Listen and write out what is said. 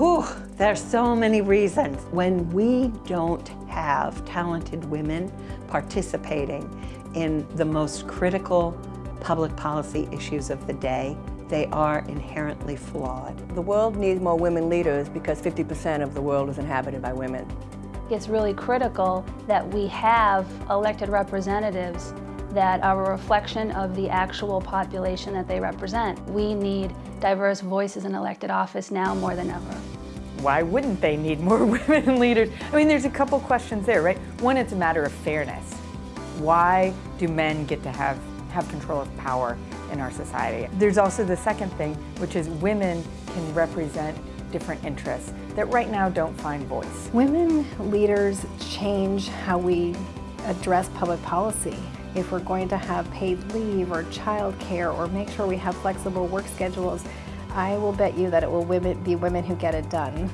Whew, there's so many reasons. When we don't have talented women participating in the most critical public policy issues of the day, they are inherently flawed. The world needs more women leaders because 50% of the world is inhabited by women. It's really critical that we have elected representatives that are a reflection of the actual population that they represent. We need diverse voices in elected office now more than ever. Why wouldn't they need more women leaders? I mean, there's a couple questions there, right? One, it's a matter of fairness. Why do men get to have, have control of power in our society? There's also the second thing, which is women can represent different interests that right now don't find voice. Women leaders change how we address public policy. If we're going to have paid leave or child care or make sure we have flexible work schedules, I will bet you that it will be women who get it done.